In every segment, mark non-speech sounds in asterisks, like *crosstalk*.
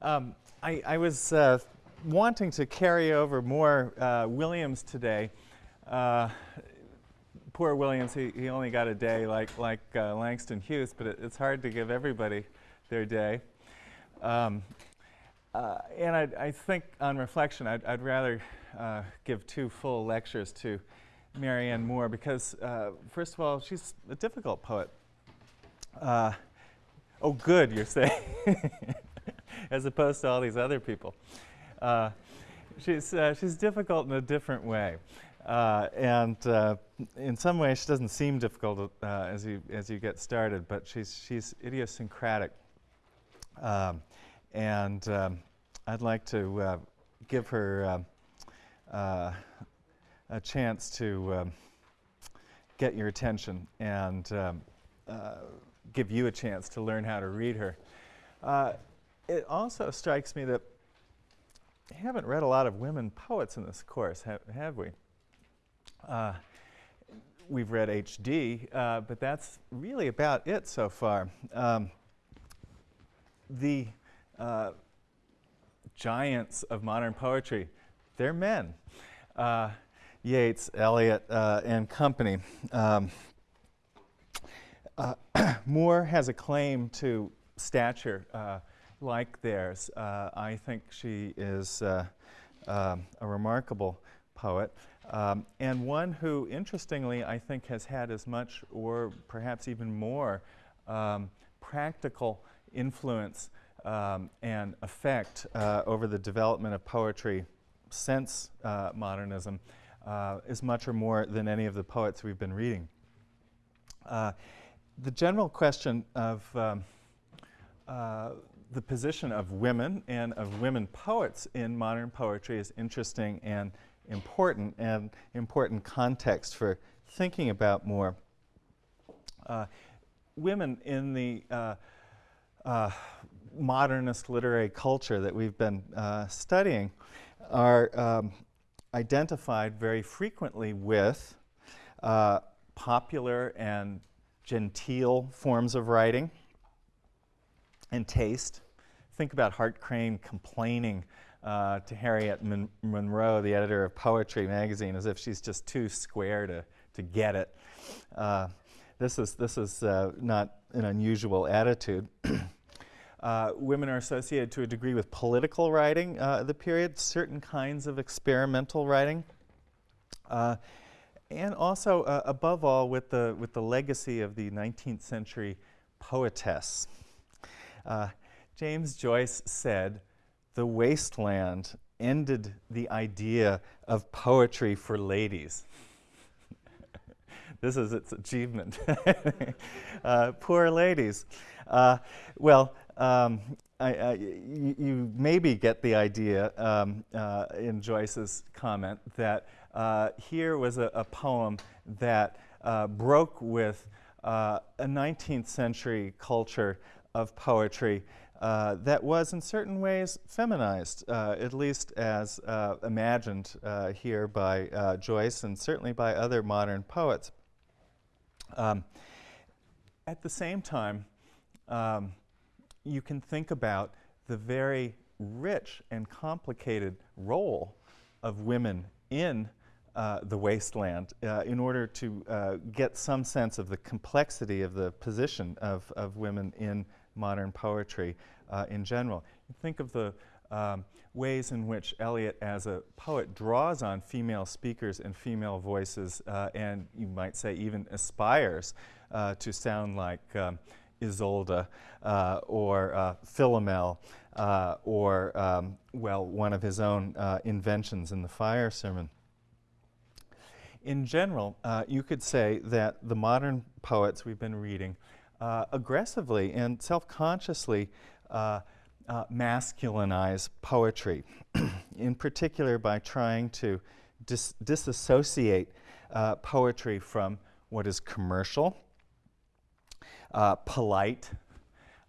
Um, I, I, was uh, wanting to carry over more uh, Williams today. Uh, poor Williams, he, he only got a day like, like uh, Langston Hughes, but it, it's hard to give everybody their day. Um, uh, and I, I, think on reflection, I'd, I'd rather uh, give two full lectures to Marianne Moore because, first of all, she's a difficult poet. oh, good, you're saying. *laughs* *laughs* as opposed to all these other people. Uh, she's, uh, she's difficult in a different way. Uh, and uh, in some ways, she doesn't seem difficult uh, as, you, as you get started, but she's, she's idiosyncratic. Um, and um, I'd like to uh, give her a chance to um, get your attention and um, give you a chance to learn how to read her. It also strikes me that we haven't read a lot of women poets in this course, ha have we? Uh, we've read H.D., uh, but that's really about it so far. Um, the uh, giants of modern poetry, they're men. Uh, Yeats, Eliot, uh, and company. Um, uh, *clears throat* Moore has a claim to stature like theirs. Uh, I think she is uh, um, a remarkable poet um, and one who, interestingly, I think has had as much or perhaps even more um, practical influence um, and effect uh, over the development of poetry since uh, modernism uh, is much or more than any of the poets we've been reading. Uh, the general question of um, the position of women and of women poets in modern poetry is interesting and important and important context for thinking about Moore. Uh, women in the uh, uh, modernist literary culture that we've been uh, studying are um, identified very frequently with uh, popular and genteel forms of writing, and taste. Think about Hart Crane complaining uh, to Harriet Mon Monroe, the editor of Poetry magazine, as if she's just too square to, to get it. Uh, this is, this is uh, not an unusual attitude. *clears throat* Uh, women are associated to a degree with political writing uh, the period, certain kinds of experimental writing, uh, and also, above all, with the, with the legacy of the 19th century poetess. Uh, James Joyce said, the wasteland ended the idea of poetry for ladies. *laughs* this is its achievement. *laughs* uh, poor ladies. Uh, well, um, I, I, you maybe get the idea um, uh, in Joyce's comment that uh, here was a, a poem that uh, broke with uh, a 19th century culture of poetry uh, that was in certain ways feminized, uh, at least as uh, imagined uh, here by uh, Joyce and certainly by other modern poets. Um, at the same time, um, you can think about the very rich and complicated role of women in uh, the wasteland in order to get some sense of the complexity of the position of, of women in modern poetry uh, in general. Think of the um, ways in which Eliot, as a poet, draws on female speakers and female voices, uh, and you might say even aspires uh, to sound like um, Isolde uh, or uh, Philomel uh, or, um, well, one of his own inventions in the fire sermon. In general, you could say that the modern poets we've been reading uh, aggressively and self-consciously uh, uh, masculinize poetry, *clears throat* in particular by trying to dis disassociate uh, poetry from what is commercial, uh, polite,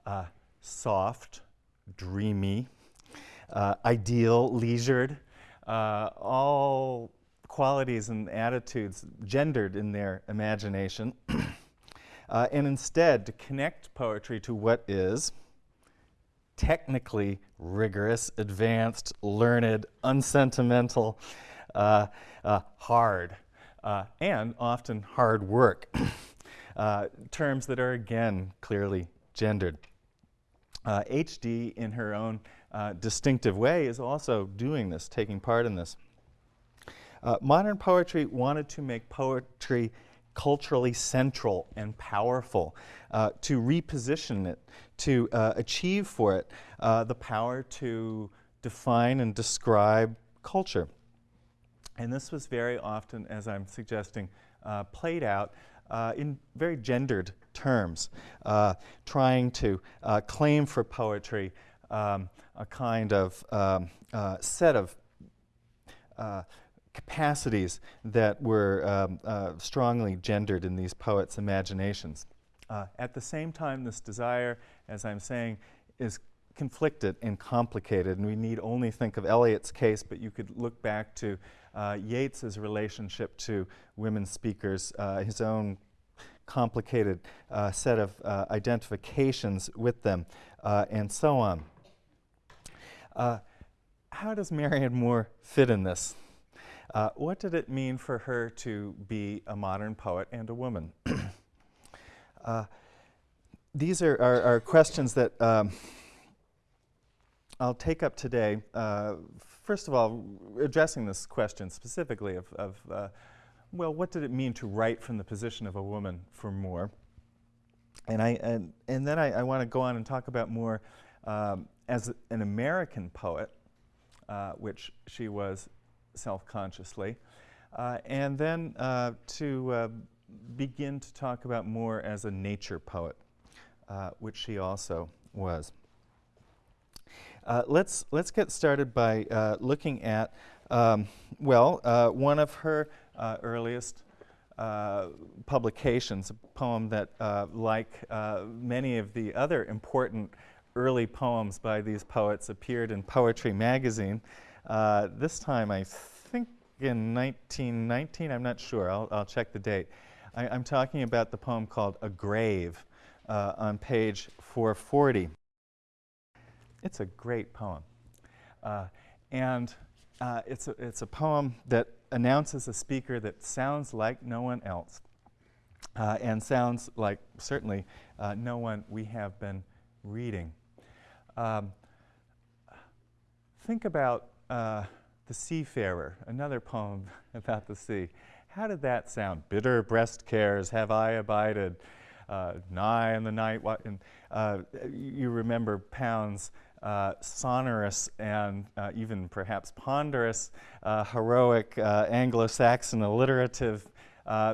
uh, soft, dreamy, ideal, leisured, all qualities and attitudes gendered in their imagination *clears throat* uh, and instead to connect poetry to what is technically rigorous, advanced, learned, unsentimental, uh, uh, hard, uh, and often hard work. *coughs* Uh, terms that are again clearly gendered. HD, in her own distinctive way, is also doing this, taking part in this. modern poetry wanted to make poetry culturally central and powerful, uh, to reposition it, to uh, achieve for it uh, the power to define and describe culture. And this was very often, as I'm suggesting, uh, played out uh, in very gendered terms, trying to claim for poetry um, a kind of um, set of capacities that were um, uh, strongly gendered in these poets' imaginations. Uh, at the same time, this desire, as I'm saying, is conflicted and complicated, and we need only think of Eliot's case, but you could look back to uh, Yeats's relationship to women speakers, uh, his own complicated uh, set of uh, identifications with them, and so on. how does Marianne Moore fit in this? Uh, what did it mean for her to be a modern poet and a woman? *clears throat* uh, these are, are, are, questions that um, I'll take up today. Uh, first of all, addressing this question specifically of, of uh, well, what did it mean to write from the position of a woman for Moore? And, I, and, and then I, I want to go on and talk about Moore um, as an American poet, uh, which she was self-consciously. Uh, and then uh, to uh, begin to talk about Moore as a nature poet, uh, which she also was. Uh, let's, let's get started by uh, looking at, um, well, one of her earliest publications, a poem that, like many of the other important early poems by these poets, appeared in Poetry magazine. Uh, this time, I think in 1919, I'm not sure, I'll, I'll check the date. I, am talking about the poem called A Grave uh, on page 440. It's a great poem. Uh, and uh, it's, a, it's a poem that announces a speaker that sounds like no one else. Uh, and sounds like certainly uh, no one we have been reading. Um, think about uh, The Seafarer, another poem *laughs* about the sea. How did that sound? Bitter breast cares have I abided, uh, nigh in the night. And, uh, you remember Pound's uh, sonorous and uh, even perhaps ponderous, uh, heroic uh, Anglo-Saxon alliterative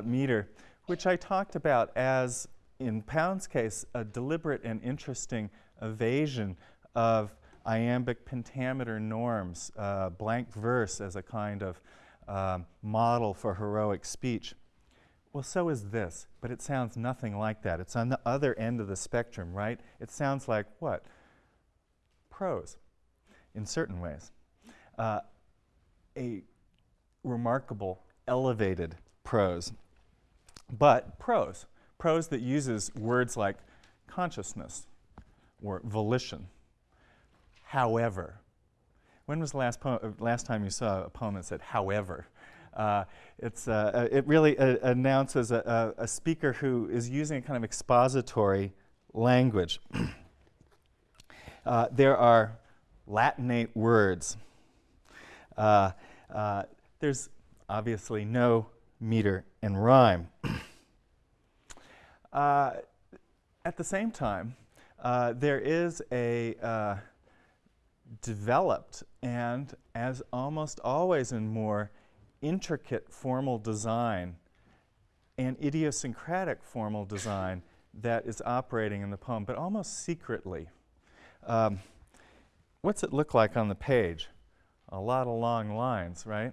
meter, which I talked about as, in Pound's case, a deliberate and interesting evasion of iambic pentameter norms, uh, blank verse as a kind of uh, model for heroic speech. Well, so is this, but it sounds nothing like that. It's on the other end of the spectrum, right? It sounds like what? Prose, in certain ways. Uh, a remarkable, elevated prose. But prose, prose that uses words like consciousness or volition however. When was the last, uh, last time you saw a poem that said however? Uh, it's, uh, uh it really uh, announces a, a, a, speaker who is using a kind of expository language. *clears throat* Uh, there are Latinate words. there's obviously no meter and rhyme. *clears throat* at the same time, there is a developed and, as almost always in Moore intricate formal design and idiosyncratic formal design that is operating in the poem, but almost secretly. Um, what's it look like on the page? A lot of long lines, right?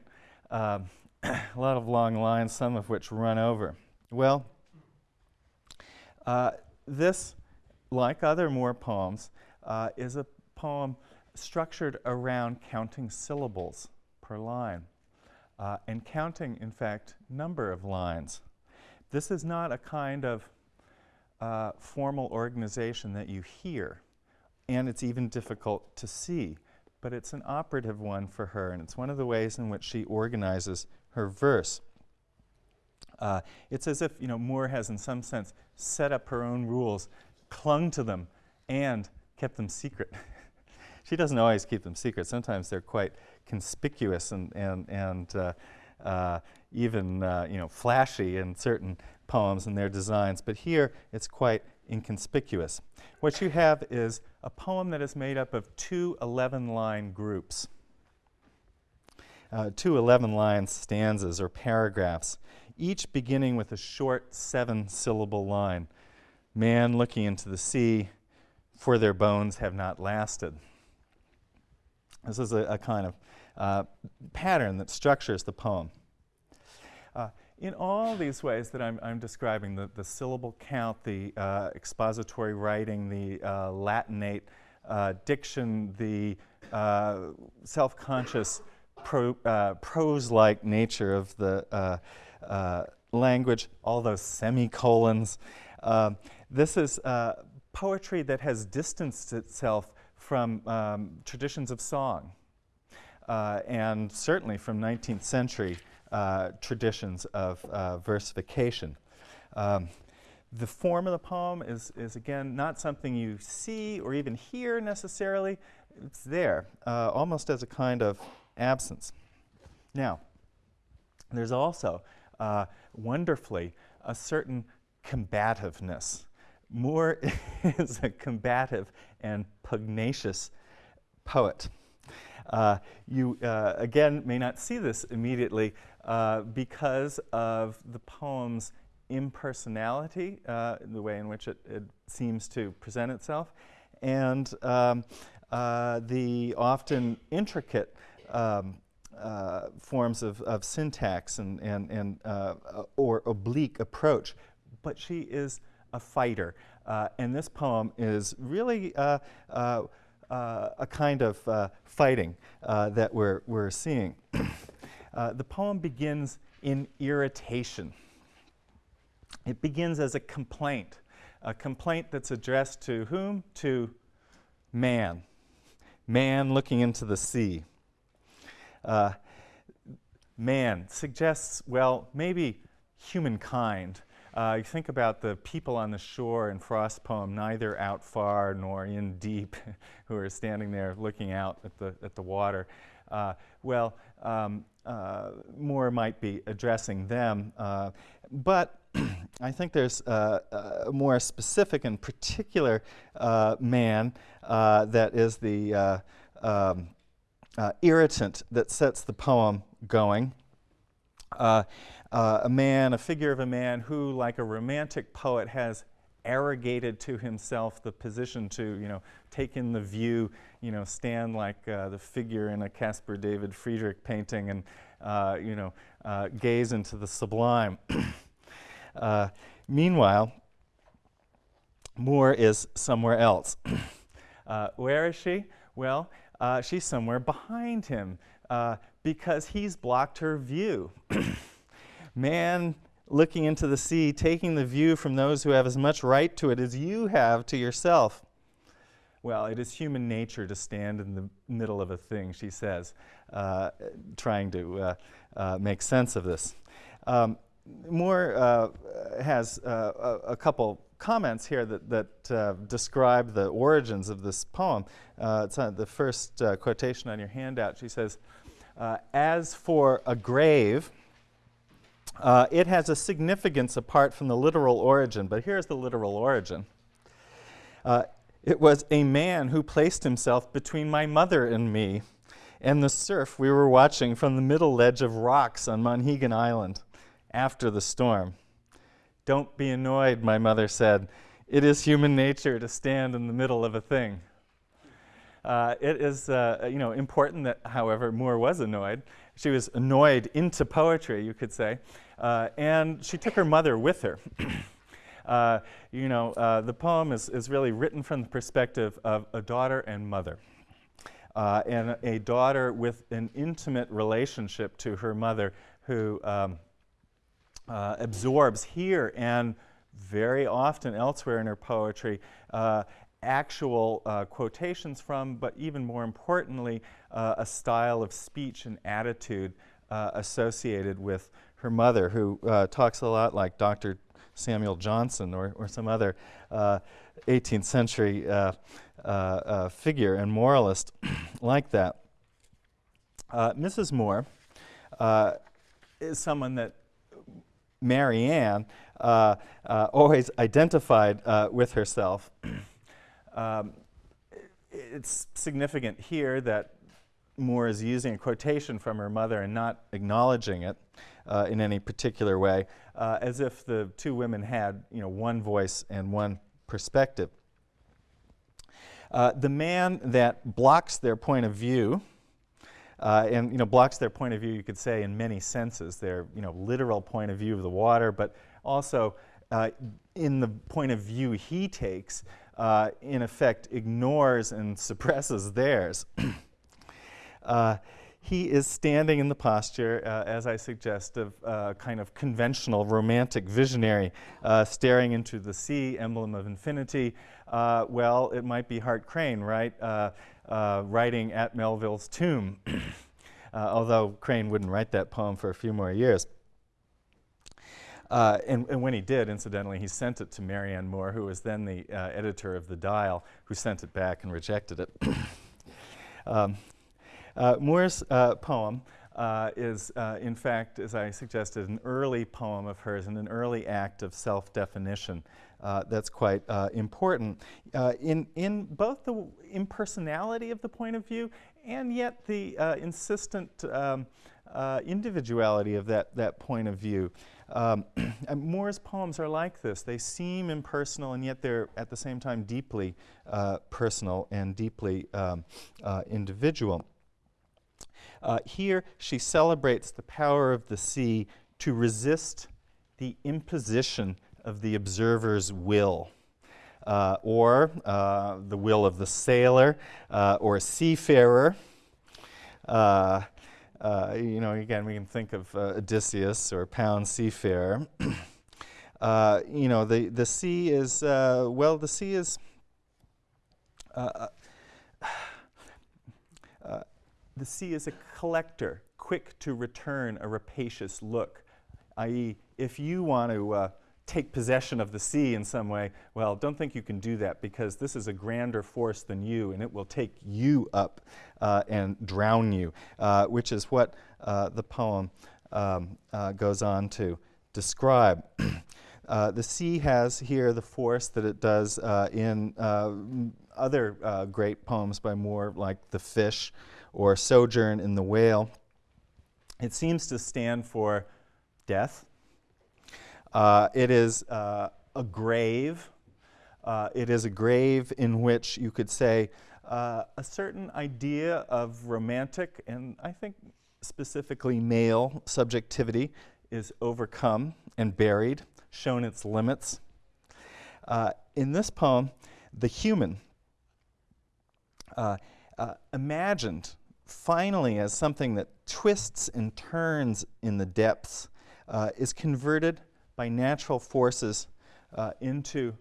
Um, *coughs* a lot of long lines, some of which run over. Well, uh, this, like other Moore poems, uh, is a poem structured around counting syllables per line uh, and counting, in fact, number of lines. This is not a kind of uh, formal organization that you hear and it's even difficult to see. But it's an operative one for her, and it's one of the ways in which she organizes her verse. Uh, it's as if you know Moore has, in some sense, set up her own rules, clung to them, and kept them secret. *laughs* she doesn't always keep them secret. Sometimes they're quite conspicuous and and and uh, uh, even uh, you know flashy in certain poems and their designs. But here, it's quite inconspicuous. What you have is a poem that is made up of two 11-line groups. Uh, two 11-line stanzas or paragraphs each beginning with a short seven syllable line Man looking into the sea, for their bones have not lasted. This is a, a kind of uh, pattern that structures the poem. Uh, in all these ways that I'm, I'm describing, the, the, syllable count, the uh, expository writing, the uh, Latinate uh, diction, the uh, self conscious pro, prose like nature of the language, all those semicolons. This is poetry that has distanced itself from um, traditions of song uh, and certainly from 19th century uh, traditions of versification. Um, the form of the poem is, is, again, not something you see or even hear necessarily. It's there, uh, almost as a kind of absence. Now, there's also uh, wonderfully a certain combativeness. Moore *laughs* is a combative and pugnacious poet. Uh, you, uh, again, may not see this immediately uh, because of the poem's impersonality, uh, the way in which it, it, seems to present itself, and um, uh, the often intricate um, uh, forms of, of syntax and, and, and or oblique approach, but she is a fighter. Uh, and this poem is really uh, uh, uh, a kind of fighting that we're, we're seeing. *clears throat* the poem begins in irritation. It begins as a complaint, a complaint that's addressed to whom? To man. Man looking into the sea. Uh, man suggests, well, maybe humankind. Uh, you think about the people on the shore in Frost's poem, neither out far nor in deep, *laughs* who are standing there looking out at the, at the water. Uh, well, um, uh, Moore might be addressing them, uh, but *clears throat* I think there's uh, a more specific and particular uh, man that is the um, uh, irritant that sets the poem going. Uh, uh, a man, a figure of a man who, like a romantic poet, has arrogated to himself the position to, you know, take in the view, you know, stand like uh, the figure in a Caspar David Friedrich painting and, uh, you know, uh, gaze into the sublime. *clears throat* meanwhile, Moore is somewhere else. *clears throat* where is she? Well, uh, she's somewhere behind him uh, because he's blocked her view. *clears throat* Man looking into the sea, taking the view from those who have as much right to it as you have to yourself. Well, it is human nature to stand in the middle of a thing, she says, uh, trying to uh, uh, make sense of this. Um, Moore uh, has a, a couple comments here that, that uh, describe the origins of this poem. Uh, it's on the first uh, quotation on your handout. She says, uh, As for a grave, uh, it has a significance apart from the literal origin, but here's the literal origin. Uh, it was a man who placed himself between my mother and me and the surf we were watching from the middle ledge of rocks on Monhegan Island after the storm. Don't be annoyed, my mother said. It is human nature to stand in the middle of a thing. Uh, it is uh, you know, important that, however, Moore was annoyed. She was annoyed into poetry, you could say. Uh, and she took her mother with her. *clears throat* Uh, you know, uh, the poem is, is really written from the perspective of a daughter and mother. Uh, and a daughter with an intimate relationship to her mother who um, uh, absorbs here and very often elsewhere in her poetry uh, actual uh, quotations from, but even more importantly, uh, a style of speech and attitude uh, associated with her mother, who uh, talks a lot like Dr. Samuel Johnson or, or some other 18th uh, century uh, figure and moralist *clears throat* like that. Mrs. Moore is someone that Marianne uh, uh, always identified uh, with herself. *clears throat* um, it's significant here that Moore is using a quotation from her mother and not acknowledging it uh, in any particular way, uh, as if the two women had you know, one voice and one perspective. Uh, the man that blocks their point of view uh, and you know, blocks their point of view, you could say, in many senses. Their you know, literal point of view of the water, but also uh, in the point of view he takes, uh, in effect ignores and *laughs* suppresses theirs. *clears throat* Uh, he is standing in the posture, uh, as I suggest, of uh, kind of conventional romantic visionary, uh, staring into the sea, emblem of infinity. Uh, well, it might be Hart Crane, right? Uh, uh, writing at Melville's tomb, *clears throat* although Crane wouldn't write that poem for a few more years. Uh, and, and, when he did, incidentally, he sent it to Marianne Moore, who was then the uh, editor of the Dial, who sent it back and rejected it. *coughs* um, uh, Moore's poem is, in fact, as I suggested, an early poem of hers and an early act of self-definition uh, that's quite uh, important uh, in, in both the impersonality of the point of view and yet the uh, insistent um, uh, individuality of that, that point of view. Um, *clears throat* Moore's poems are like this. They seem impersonal and yet they're at the same time deeply personal and deeply um, individual. here she celebrates the power of the sea to resist the imposition of the observer's will. Uh, or uh, the will of the sailor uh, or seafarer. Uh, uh, you know, again, we can think of uh, Odysseus or Pound Seafarer. *clears throat* you know, the, the sea is, well, the sea is, *sighs* the sea is a collector, quick to return a rapacious look, i.e., if you want to take possession of the sea in some way, well, don't think you can do that because this is a grander force than you and it will take you up uh, and drown you, uh, which is what uh, the poem um, uh, goes on to describe. *clears throat* Uh, the sea has here the force that it does uh, in other great poems by Moore, like The Fish or Sojourn in the Whale. It seems to stand for death, uh, it is uh, a grave. Uh, it is a grave in which you could say uh, a certain idea of romantic and I think specifically male subjectivity is overcome and buried, shown its limits. Uh, in this poem, the human uh, imagined finally as something that twists and turns in the depths is converted by natural forces uh, into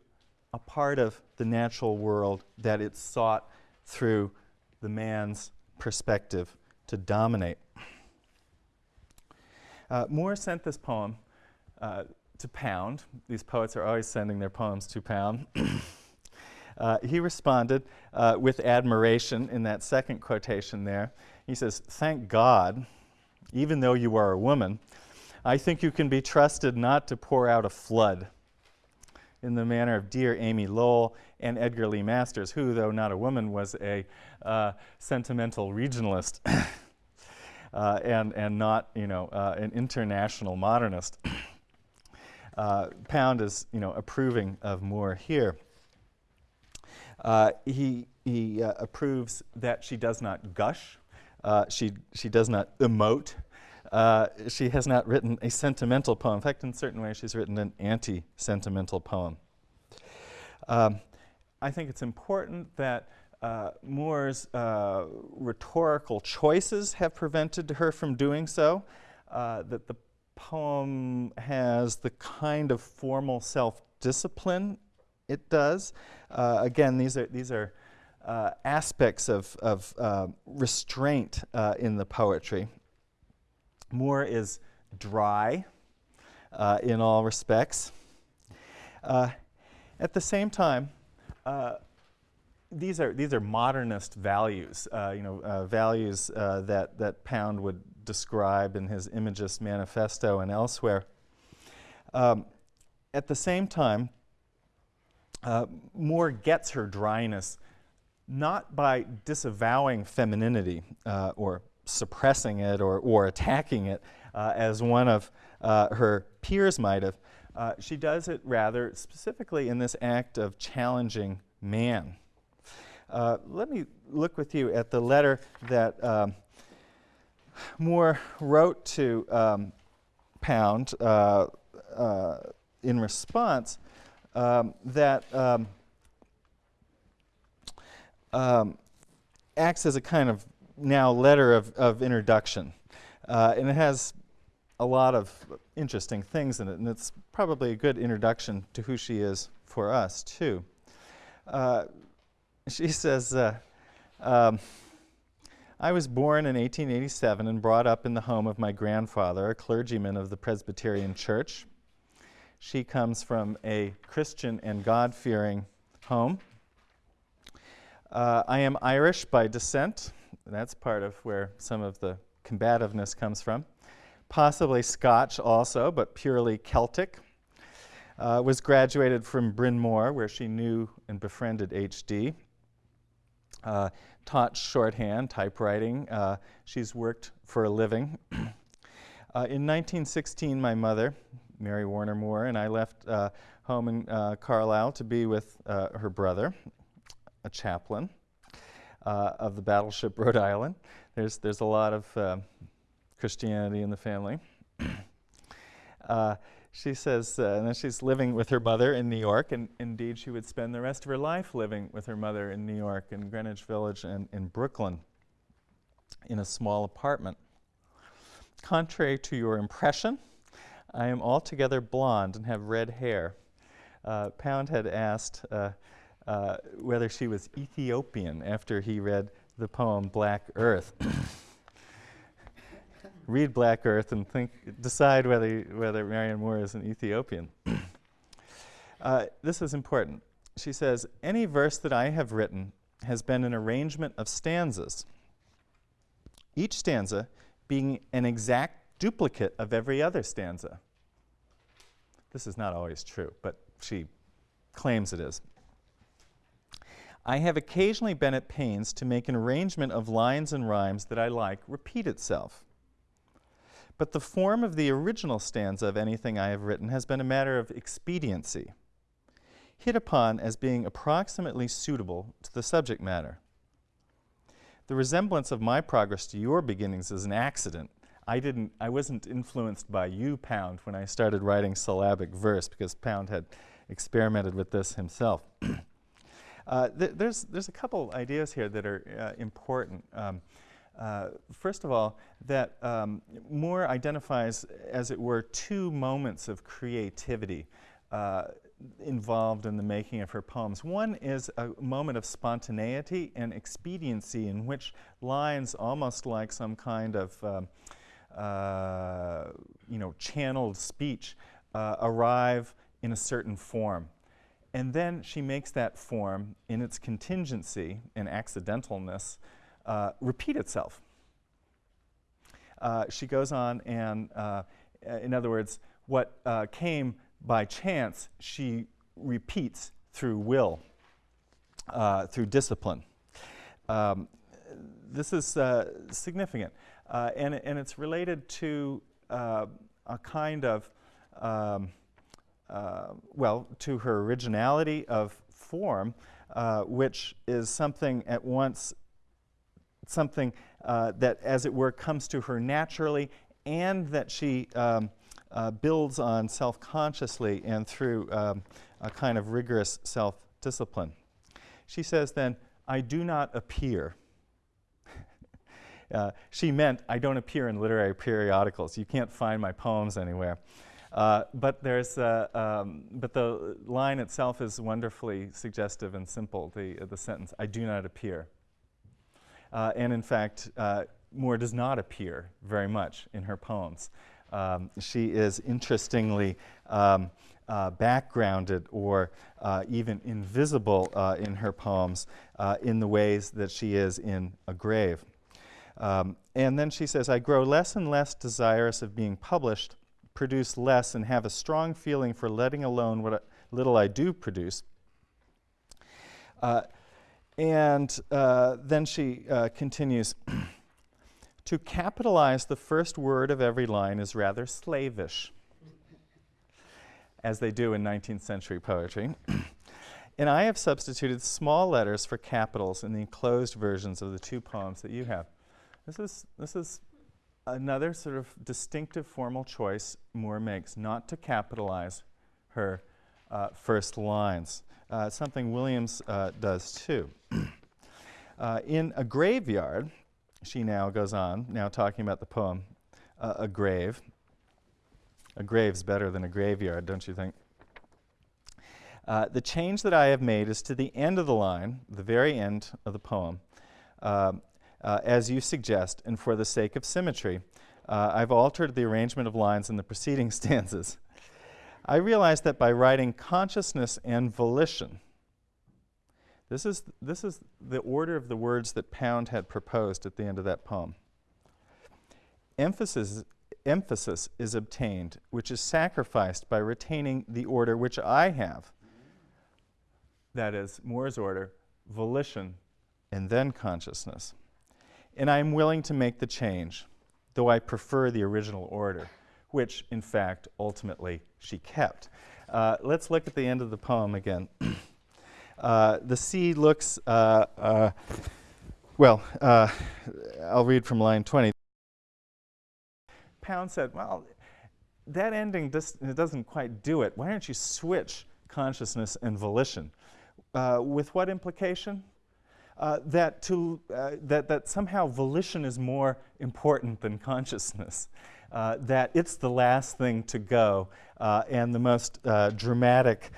a part of the natural world that it sought through the man's perspective to dominate. Uh, Moore sent this poem uh, to Pound. These poets are always sending their poems to Pound. *coughs* uh, he responded uh, with admiration in that second quotation there. He says, Thank God, even though you are a woman, I think you can be trusted not to pour out a flood in the manner of dear Amy Lowell and Edgar Lee Masters, who, though not a woman, was a uh, sentimental regionalist *coughs* uh, and, and not, you know, uh, an international modernist. *coughs* Uh, Pound is, you know, approving of Moore here. Uh, he he uh, approves that she does not gush, she, she does not emote, uh, she has not written a sentimental poem. In fact, in certain ways, she's written an anti-sentimental poem. Um, I think it's important that uh, Moore's uh, rhetorical choices have prevented her from doing so, uh, that the poem has the kind of formal self-discipline it does. Uh, again, these are, these are aspects of, of restraint in the poetry. Moore is dry uh, in all respects. Uh, at the same time, these are these are modernist values, uh, you know, uh, values uh, that that Pound would describe in his Imagist Manifesto and elsewhere. Um, at the same time, uh, Moore gets her dryness not by disavowing femininity uh, or suppressing it or, or attacking it uh, as one of her peers might have. she does it rather specifically in this act of challenging man. Uh, let me look with you at the letter that um, Moore wrote to um, Pound uh, uh, in response um, that um, um, acts as a kind of now letter of, of introduction. Uh, and it has a lot of interesting things in it, and it's probably a good introduction to who she is for us, too. Uh, she *laughs* says, uh, um, I was born in 1887 and brought up in the home of my grandfather, a clergyman of the Presbyterian Church. She comes from a Christian and God fearing home. Uh, I am Irish by descent. That's part of where some of the combativeness comes from. Possibly Scotch also, but purely Celtic. Uh, was graduated from Bryn Mawr, where she knew and befriended H.D. Uh, taught shorthand, typewriting. Uh, she's worked for a living. *clears throat* uh, in 1916, my mother, Mary Warner Moore, and I left uh, home in uh, Carlisle to be with her brother, a chaplain of the battleship Rhode Island. There's, there's a lot of Christianity in the family. *clears throat* she says, uh, and then she's living with her mother in New York, and indeed she would spend the rest of her life living with her mother in New York, in Greenwich Village, and in Brooklyn, in a small apartment. Contrary to your impression, I am altogether blonde and have red hair. Uh, Pound had asked uh, uh whether she was Ethiopian after he read the poem Black Earth. *coughs* read Black Earth and think, decide whether, whether Marianne Moore is an Ethiopian. *coughs* uh, this is important. She says, Any verse that I have written has been an arrangement of stanzas, each stanza being an exact duplicate of every other stanza. This is not always true, but she claims it is. I have occasionally been at pains to make an arrangement of lines and rhymes that I like repeat itself. But the form of the original stanza of anything I have written has been a matter of expediency, hit upon as being approximately suitable to the subject matter. The resemblance of my progress to your beginnings is an accident. I didn't, I wasn't influenced by you, Pound, when I started writing syllabic verse, because Pound had experimented with this himself. *clears throat* uh, th there's, there's a couple ideas here that are uh, important. Um, uh, first of all, that um, Moore identifies, as it were, two moments of creativity uh, involved in the making of her poems. One is a moment of spontaneity and expediency in which lines, almost like some kind of um, uh, you know, channeled speech, uh, arrive in a certain form. And then she makes that form in its contingency and accidentalness uh, repeat itself. Uh, she goes on and, uh, in other words, what uh, came by chance, she repeats through will, uh, through discipline. Um, this is significant, and, and it's related to a kind of, um, well, to her originality of form, uh, which is something at once something uh, that, as it were, comes to her naturally and that she um, uh, builds on self-consciously and through um, a kind of rigorous self-discipline. She says then, I do not appear. *laughs* uh, she meant, I don't appear in literary periodicals. You can't find my poems anywhere. Uh, but there's, uh, um, but the line itself is wonderfully suggestive and simple. The the sentence, "I do not appear," uh, and in fact, uh, Moore does not appear very much in her poems. Um, she is interestingly um, uh, backgrounded or uh, even invisible uh, in her poems uh, in the ways that she is in A Grave. Um, and then she says, I grow less and less desirous of being published, produce less, and have a strong feeling for letting alone what little I do produce. Uh, and uh, then she continues *clears throat* To capitalize the first word of every line is rather slavish, as they do in 19th century poetry. *clears throat* and I have substituted small letters for capitals in the enclosed versions of the two poems that you have. This is, this is another sort of distinctive formal choice Moore makes, not to capitalize her uh, first lines. Uh, something Williams uh, does too. *clears throat* Uh, in A Graveyard, she now goes on, now talking about the poem, uh, A Grave. A grave's better than a graveyard, don't you think? Uh, the change that I have made is to the end of the line, the very end of the poem, uh, uh, as you suggest, and for the sake of symmetry. Uh, I've altered the arrangement of lines in the preceding *laughs* stanzas. I realized that by writing consciousness and volition, this is, this is the order of the words that Pound had proposed at the end of that poem. Emphasis, emphasis is obtained, which is sacrificed by retaining the order which I have. That is, Moore's order, volition, and then consciousness. And I am willing to make the change, though I prefer the original order, which, in fact, ultimately she kept. Uh, let's look at the end of the poem again. *clears throat* Uh, the sea looks, uh, uh, well, uh, I'll read from line 20. Pound said, well, that ending doesn't quite do it. Why don't you switch consciousness and volition? Uh, with what implication? Uh, that, to, uh, that, that somehow volition is more important than consciousness, uh, that it's the last thing to go uh, and the most dramatic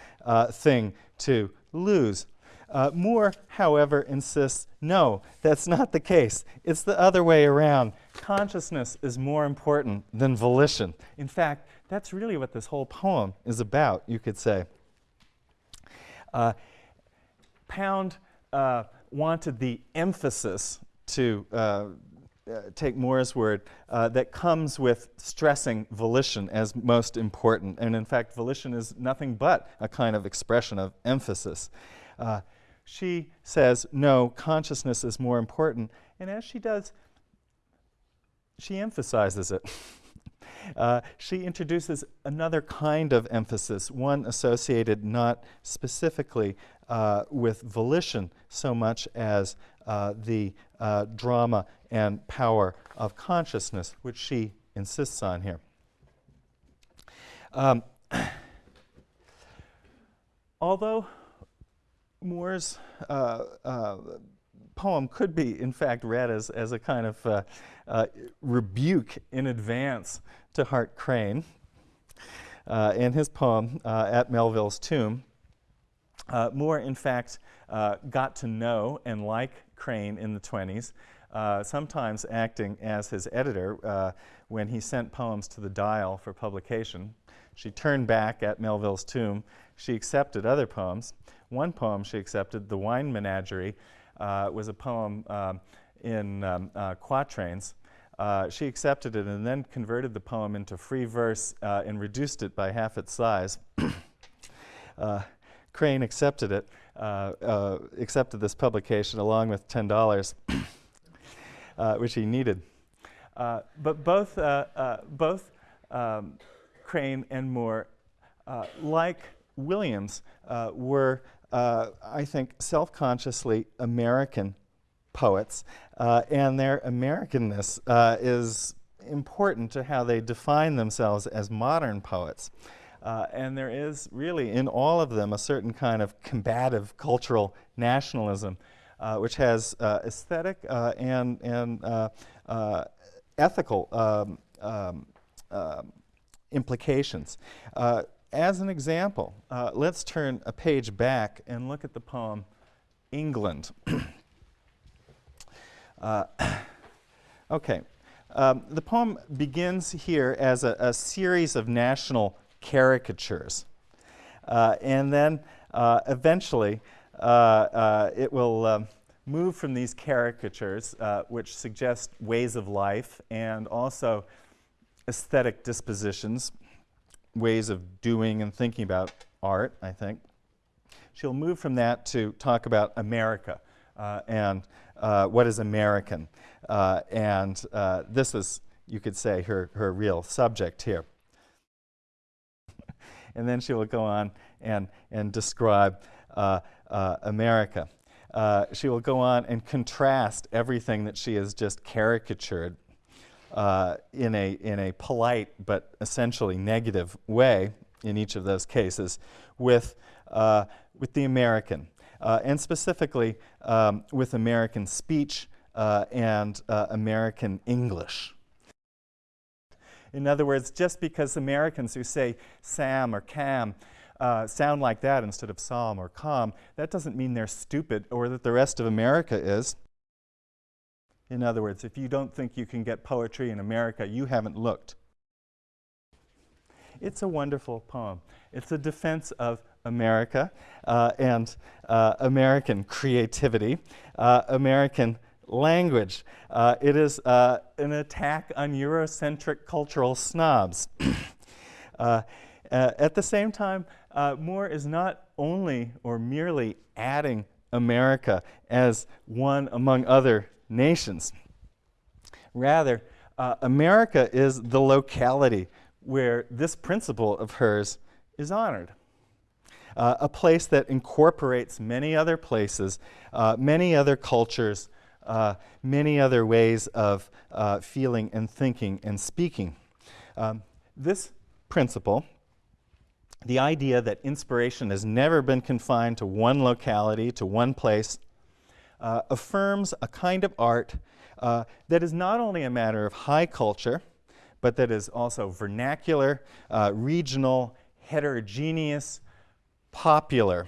thing to lose. Uh, Moore, however, insists no, that's not the case. It's the other way around. Consciousness is more important than volition. In fact, that's really what this whole poem is about, you could say. Uh, Pound uh, wanted the emphasis to uh, uh, take Moore's word, uh, that comes with stressing volition as most important. And in fact, volition is nothing but a kind of expression of emphasis. Uh, she says, no, consciousness is more important. And as she does, she emphasizes it. *laughs* Uh, she introduces another kind of emphasis, one associated not specifically uh, with volition so much as uh, the uh, drama and power of consciousness, which she insists on here. Um, *clears throat* although Moore's uh, uh, poem could be, in fact, read as, as a kind of uh, rebuke in advance to Hart Crane. In his poem, At Melville's Tomb, Moore, in fact, got to know and like Crane in the 20s, uh, sometimes acting as his editor uh, when he sent poems to the Dial for publication. She turned back at Melville's tomb. She accepted other poems. One poem she accepted, The Wine Menagerie, uh, was a poem um, in um, uh, quatrains. Uh, she accepted it and then converted the poem into free verse uh, and reduced it by half its size. *coughs* Crane accepted it, uh, uh, accepted this publication along with $10, *coughs* uh, which he needed. Uh, but both, uh, uh, both um, Crane and Moore, like Williams, were, I think, self-consciously American poets, and their Americanness is important to how they define themselves as modern poets. Uh, and there is really in all of them a certain kind of combative cultural nationalism, uh, which has uh, aesthetic uh, and, and uh, uh, ethical um, um, implications. As an example, let's turn a page back and look at the poem England. *coughs* *coughs* Okay, um, the poem begins here as a, a series of national caricatures. Uh, and then uh, eventually uh, uh, it will um, move from these caricatures, uh, which suggest ways of life and also aesthetic dispositions, ways of doing and thinking about art, I think. She'll move from that to talk about America and what is American. And this is, you could say, her, her real subject here. And then she will go on and, and describe uh, uh, America. Uh, she will go on and contrast everything that she has just caricatured uh, in, a, in a polite but essentially negative way in each of those cases with, uh, with the American, uh, and specifically um, with American speech and American English. In other words, just because Americans who say Sam or Cam uh, sound like that instead of psalm or calm, that doesn't mean they're stupid or that the rest of America is. In other words, if you don't think you can get poetry in America, you haven't looked. It's a wonderful poem. It's a defense of America uh, and uh, American creativity, uh, American language. Uh, it is uh, an attack on Eurocentric cultural snobs. *clears throat* uh, at the same time, uh, Moore is not only or merely adding America as one among other nations. Rather, uh, America is the locality where this principle of hers is honored. Uh, a place that incorporates many other places, uh, many other cultures, uh, many other ways of uh, feeling and thinking and speaking. Um, this principle, the idea that inspiration has never been confined to one locality, to one place, uh, affirms a kind of art uh, that is not only a matter of high culture, but that is also vernacular, uh, regional, heterogeneous, popular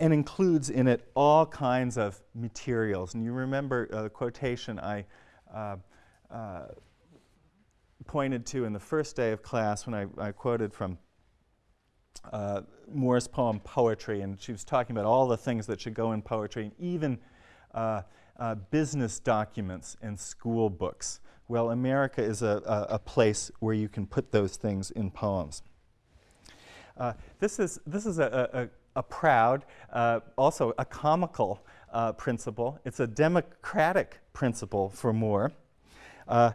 and includes in it all kinds of materials. And you remember uh, the quotation I uh, uh, pointed to in the first day of class when I, I quoted from uh, Moore's poem Poetry, and she was talking about all the things that should go in poetry, and even uh, uh, business documents and school books. Well, America is a, a, a, place where you can put those things in poems. this is, this is a, a proud, uh, also a comical uh, principle. It's a democratic principle for Moore. Uh,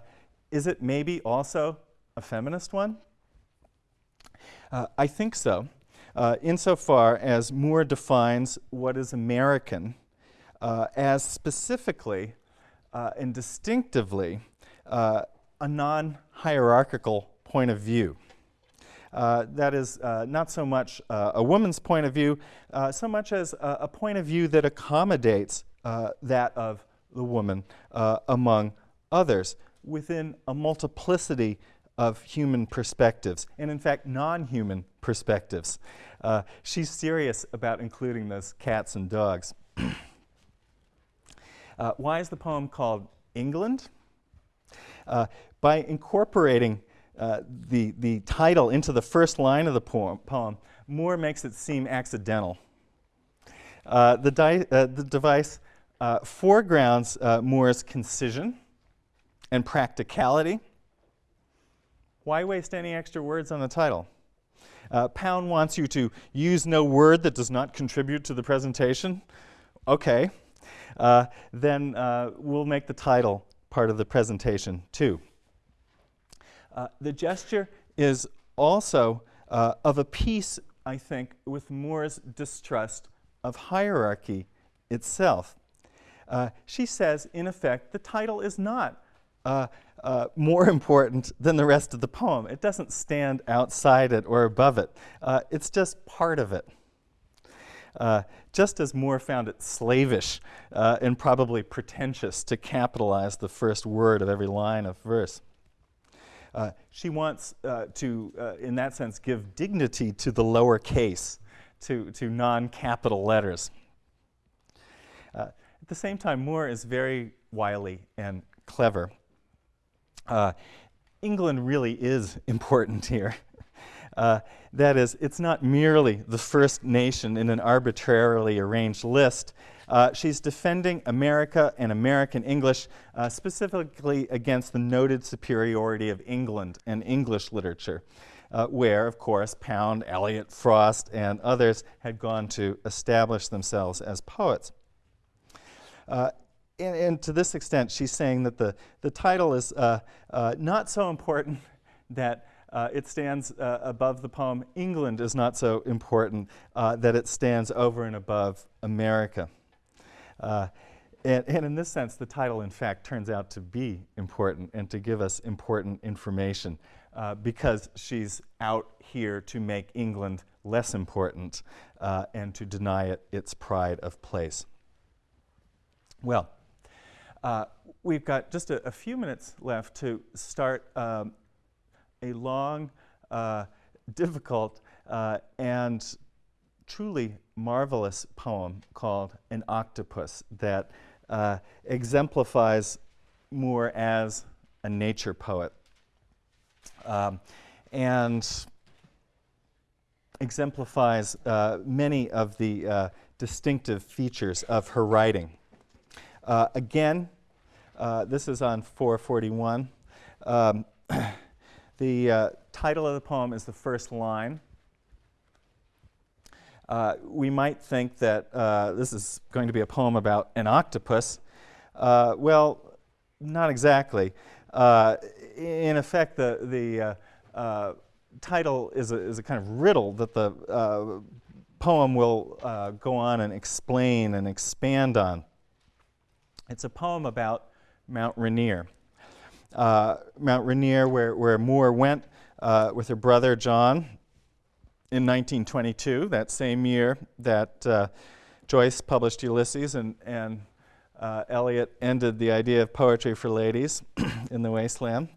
is it maybe also a feminist one? Uh, I think so, uh, insofar as Moore defines what is American uh, as specifically and distinctively a non-hierarchical point of view. Uh, that is uh, not so much uh, a woman's point of view, uh, so much as a, a, point of view that accommodates uh, that of the woman among others within a multiplicity of human perspectives, and in fact, non-human perspectives. she's serious about including those cats and dogs. *clears throat* why is the poem called England? by incorporating uh, the, the title into the first line of the poem, poem Moore makes it seem accidental. Uh, the, uh, the, device uh, foregrounds uh, Moore's concision and practicality. Why waste any extra words on the title? Pound wants you to use no word that does not contribute to the presentation. Okay, then we'll make the title part of the presentation too. Uh, the gesture is also uh, of a piece, I think, with Moore's distrust of hierarchy itself. Uh, she says, in effect, the title is not uh, uh, more *laughs* important than the rest of the poem. It doesn't stand outside it or above it. Uh, it's just part of it. just as Moore found it slavish and probably pretentious to capitalize the first word of every line of verse. Uh, she wants uh, to, uh, in that sense, give dignity to the lower case, to, to non capital letters. Uh, at the same time, Moore is very wily and clever. Uh, England really is *laughs* important here. Uh, that is, it's not merely the first nation in an arbitrarily arranged list. Uh, she's defending America and American English, uh, specifically against the noted superiority of England and English literature, uh, where, of course, Pound, Eliot, Frost, and others had gone to establish themselves as poets. Uh, and, and, to this extent, she's saying that the, the title is uh, not so important *laughs* that uh, it stands uh, above the poem. England is not so important uh, that it stands over and above America. Uh, and, and, in this sense, the title, in fact, turns out to be important and to give us important information uh, because she's out here to make England less important uh, and to deny it its pride of place. Well, we've got just a, a, few minutes left to start um, a long, uh, difficult, uh, and truly marvelous poem called An Octopus that uh, exemplifies Moore as a nature poet. Um, and exemplifies uh, many of the uh, distinctive features of her writing. Uh, again, this is on 441. Um, *clears throat* The uh, title of the poem is the first line. Uh, we might think that uh, this is going to be a poem about an octopus. Uh, well, not exactly. Uh, in effect, the, the uh, title is a, is a kind of riddle that the poem will go on and explain and expand on. It's a poem about Mount Rainier Mount Rainier, where, where Moore went with her brother John in 1922, that same year that uh, Joyce published Ulysses and, and uh, Eliot ended the idea of poetry for ladies *clears throat* in the Waste Land.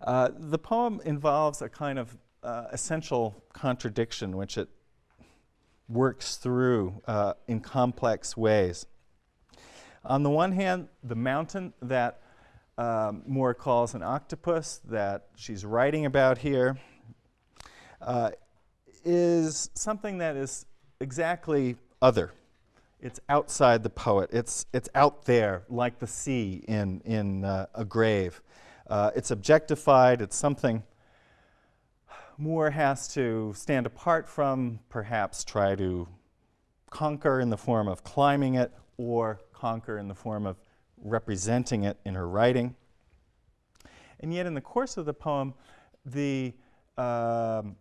Uh, the poem involves a kind of uh, essential contradiction which it works through in complex ways. On the one hand, the mountain that um, Moore calls an octopus that she's writing about here uh, is something that is exactly other. It's outside the poet. It's, it's out there, like the sea in, in uh, a grave. Uh, it's objectified. It's something Moore has to stand apart from, perhaps try to conquer in the form of climbing it, or conquer in the form of representing it in her writing. And yet, in the course of the poem, the um,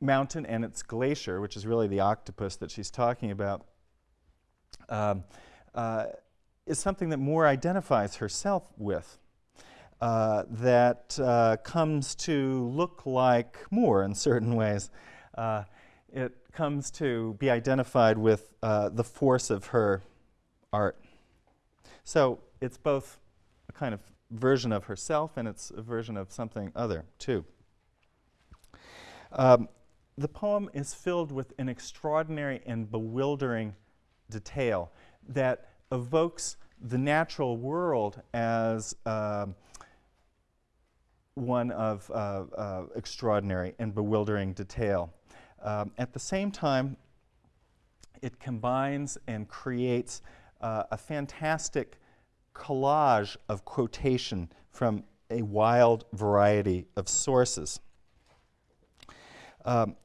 mountain and its glacier, which is really the octopus that she's talking about, um, uh, is something that Moore identifies herself with. Uh, that uh, comes to look like Moore in certain ways. Uh, it comes to be identified with uh, the force of her art. So it's both a kind of version of herself and it's a version of something other, too. Um, the poem is filled with an extraordinary and bewildering detail that evokes the natural world as uh, one of uh, uh, extraordinary and bewildering detail. Um, at the same time, it combines and creates uh, a fantastic collage of quotation from a wild variety of sources. Um,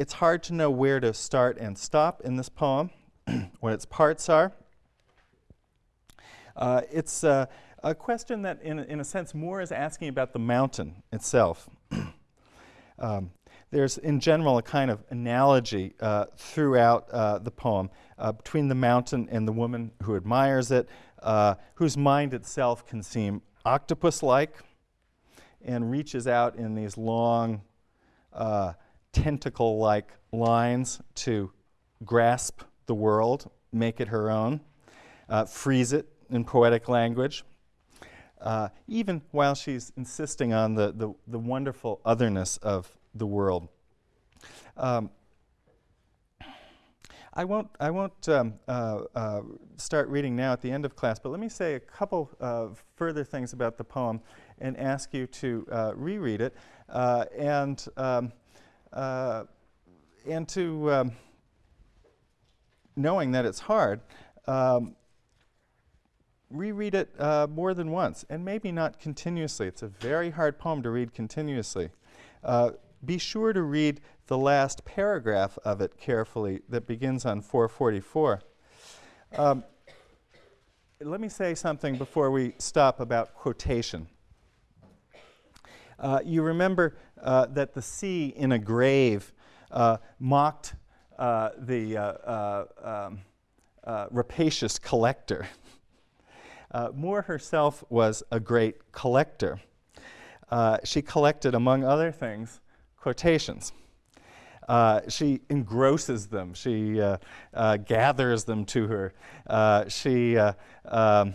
it's hard to know where to start and stop in this poem, *clears throat* what its parts are. Uh, it's uh, a question that, in, in a sense, Moore is asking about the mountain itself. *clears throat* um, there's, in general, a kind of analogy uh, throughout uh, the poem uh, between the mountain and the woman who admires it, uh, whose mind itself can seem octopus like and reaches out in these long, uh, tentacle like lines to grasp the world, make it her own, uh, freeze it in poetic language. uh, even while she's insisting on the, the, the wonderful otherness of the world. Um, I won't, I won't um, uh, uh, start reading now at the end of class, but let me say a couple of further things about the poem and ask you to uh, reread it uh, and, um, uh, and to, um, knowing that it's hard, um, reread it uh, more than once and maybe not continuously. It's a very hard poem to read continuously. be sure to read the last paragraph of it carefully that begins on 444. Um, let me say something before we stop about quotation. Uh, you remember uh, that the sea in a grave uh, mocked uh, the uh, uh, um, rapacious collector. *laughs* Moore herself was a great collector. she collected, among other things, quotations. Uh, she engrosses them. She uh, uh, gathers them to her. She um,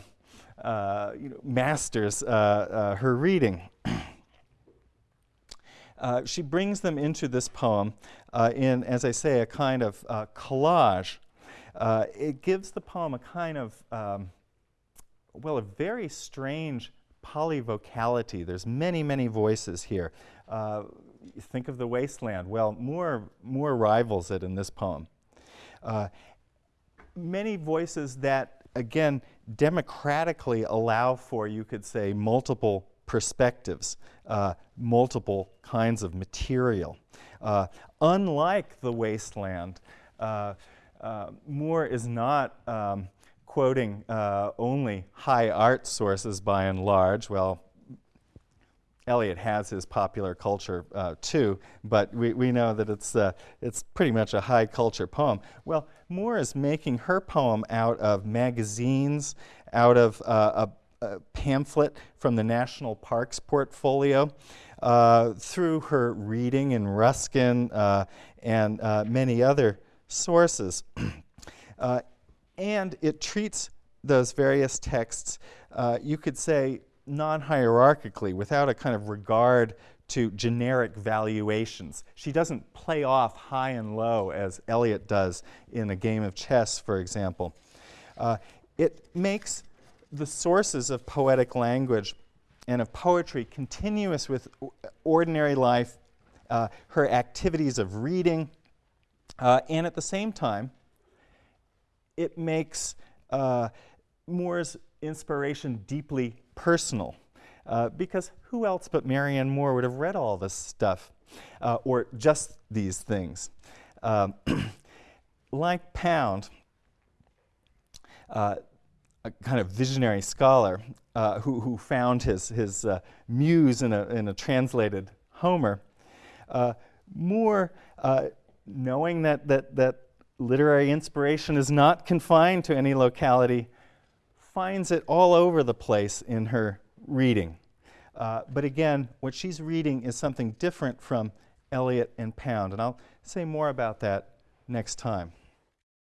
you know, masters her reading. *clears throat* she brings them into this poem in, as I say, a kind of collage. it gives the poem a kind of, um, well, a very strange polyvocality. There's many, many voices here. Uh, think of the Waste Land. Well, Moore, Moore rivals it in this poem. Uh, many voices that, again, democratically allow for, you could say, multiple perspectives, uh, multiple kinds of material. Uh, unlike the Waste Land, uh, uh Moore is not um, quoting uh, only high art sources by and large. Well, Eliot has his popular culture uh, too, but we, we know that it's, uh, it's pretty much a high culture poem. Well, Moore is making her poem out of magazines, out of uh, a, pamphlet from the National Parks portfolio, uh, through her reading in Ruskin uh, and uh, many other sources. *clears throat* and it treats those various texts, you could say, non-hierarchically, without a kind of regard to generic valuations. She doesn't play off high and low as Eliot does in a game of chess, for example. Uh, it makes the sources of poetic language and of poetry continuous with ordinary life, uh, her activities of reading, uh, and at the same time, it makes uh, Moore's inspiration deeply personal. Uh, because who else but Marianne Moore would have read all this stuff, uh, or just these things? Um, *clears throat* like Pound, uh, a kind of visionary scholar uh, who, who found his, his uh, muse in a, in a translated Homer, uh, Moore, knowing that, that, that literary inspiration is not confined to any locality, finds it all over the place in her reading. Uh, but again, what she's reading is something different from Eliot and Pound, and I'll say more about that next time.